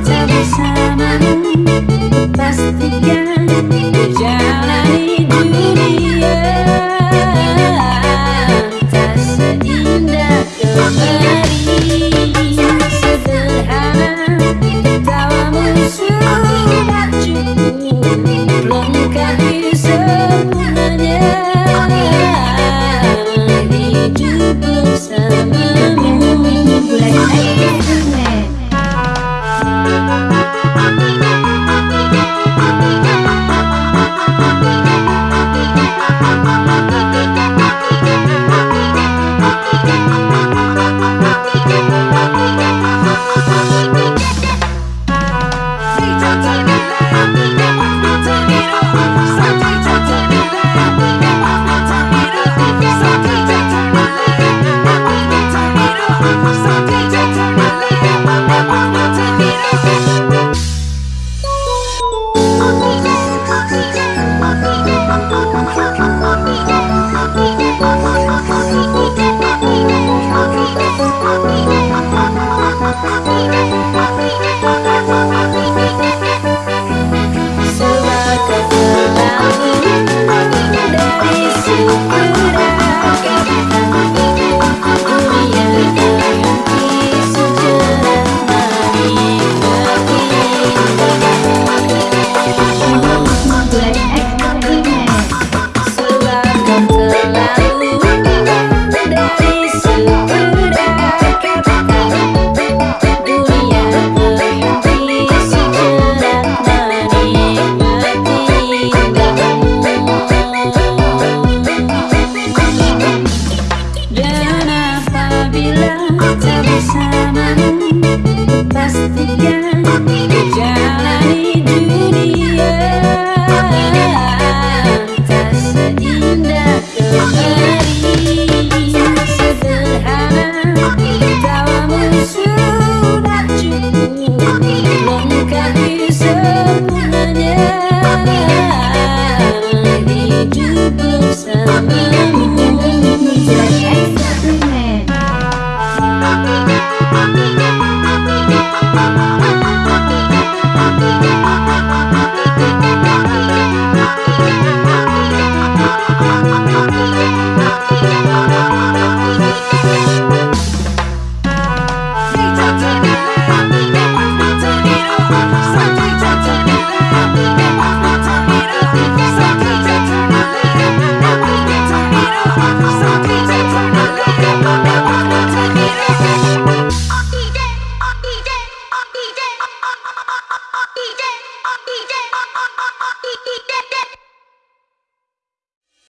kita bersama jalan jalani dunia. Tak seindah kemarin Sederhana Tawamu sudah cukup. Lengkapi semuanya. Oh, Jalani dunia Tak seindah kemarin Sederhana Tawamu sudah cukup Hidup bersama Thank you.